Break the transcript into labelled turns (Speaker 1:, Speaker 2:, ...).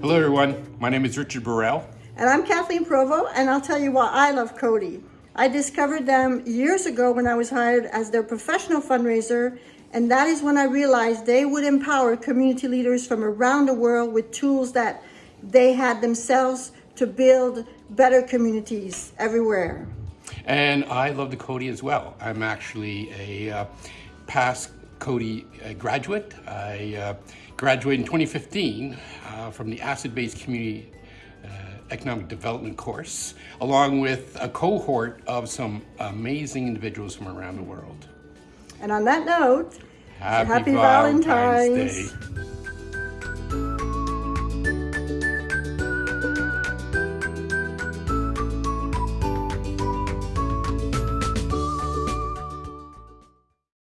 Speaker 1: Hello everyone, my name is Richard Burrell.
Speaker 2: And I'm Kathleen Provo, and I'll tell you why I love Coady. I discovered them years ago when I was hired as their professional fundraiser, and that is when I realized they would empower community leaders from around the world with tools that they had themselves to build better communities everywhere.
Speaker 1: And I love the Coady as well. I'm actually a uh, past Coady uh, graduate. I uh, graduated in 2015 uh, from the Asset-Based Community uh, Economic Development course, along with a cohort of some amazing individuals from around the world.
Speaker 2: And on that note,
Speaker 1: Happy,
Speaker 2: happy
Speaker 1: Valentine's,
Speaker 2: Valentine's.
Speaker 1: Day.